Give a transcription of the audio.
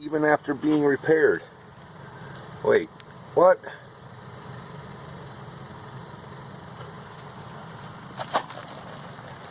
even after being repaired. Wait, what?